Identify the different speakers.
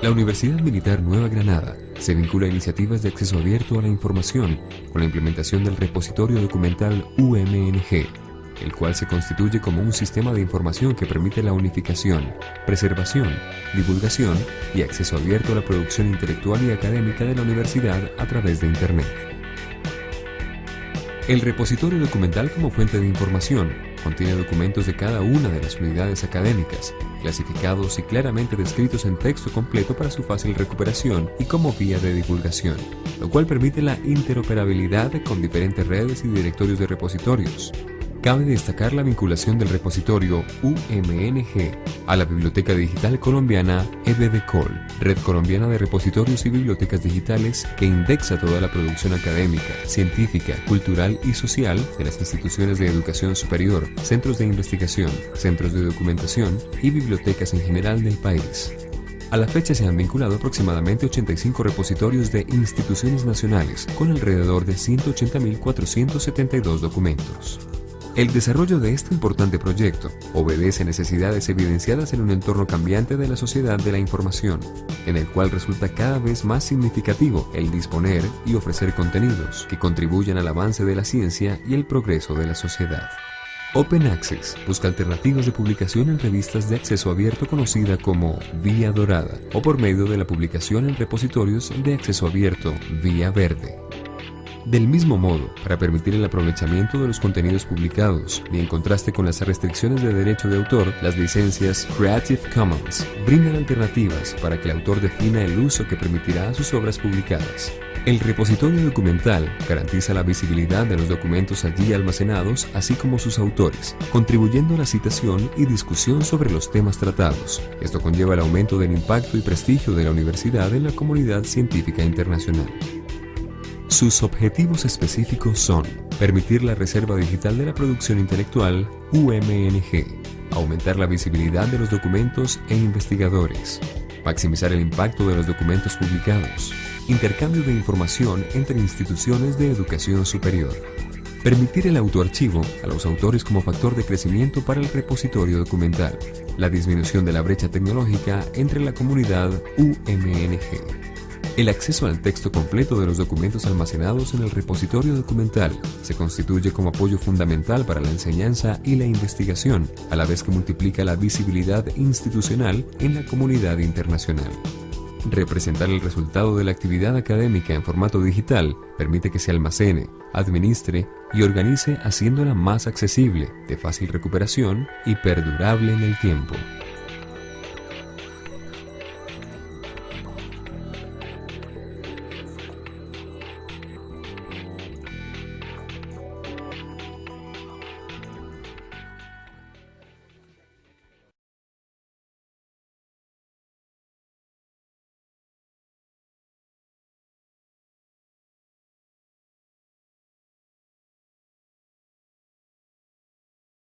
Speaker 1: La Universidad Militar Nueva Granada se vincula a iniciativas de acceso abierto a la información con la implementación del repositorio documental UMNG, el cual se constituye como un sistema de información que permite la unificación, preservación, divulgación y acceso abierto a la producción intelectual y académica de la universidad a través de Internet. El repositorio documental como fuente de información contiene documentos de cada una de las unidades académicas, clasificados y claramente descritos en texto completo para su fácil recuperación y como vía de divulgación, lo cual permite la interoperabilidad con diferentes redes y directorios de repositorios, Cabe destacar la vinculación del repositorio UMNG a la Biblioteca Digital Colombiana EBDCOL, Red Colombiana de Repositorios y Bibliotecas Digitales que indexa toda la producción académica, científica, cultural y social de las instituciones de educación superior, centros de investigación, centros de documentación y bibliotecas en general del país. A la fecha se han vinculado aproximadamente 85 repositorios de instituciones nacionales, con alrededor de 180.472 documentos. El desarrollo de este importante proyecto obedece necesidades evidenciadas en un entorno cambiante de la sociedad de la información, en el cual resulta cada vez más significativo el disponer y ofrecer contenidos que contribuyan al avance de la ciencia y el progreso de la sociedad. Open Access busca alternativas de publicación en revistas de acceso abierto conocida como Vía Dorada o por medio de la publicación en repositorios de acceso abierto Vía Verde. Del mismo modo, para permitir el aprovechamiento de los contenidos publicados y en contraste con las restricciones de derecho de autor, las licencias Creative Commons brindan alternativas para que el autor defina el uso que permitirá a sus obras publicadas. El repositorio documental garantiza la visibilidad de los documentos allí almacenados, así como sus autores, contribuyendo a la citación y discusión sobre los temas tratados. Esto conlleva el aumento del impacto y prestigio de la universidad en la comunidad científica internacional. Sus objetivos específicos son permitir la reserva digital de la producción intelectual UMNG, aumentar la visibilidad de los documentos e investigadores, maximizar el impacto de los documentos publicados, intercambio de información entre instituciones de educación superior, permitir el autoarchivo a los autores como factor de crecimiento para el repositorio documental, la disminución de la brecha tecnológica entre la comunidad UMNG. El acceso al texto completo de los documentos almacenados en el repositorio documental se constituye como apoyo fundamental para la enseñanza y la investigación, a la vez que multiplica la visibilidad institucional en la comunidad internacional. Representar el resultado de la actividad académica en formato digital permite que se almacene, administre y organice haciéndola más accesible, de fácil recuperación y perdurable en el tiempo.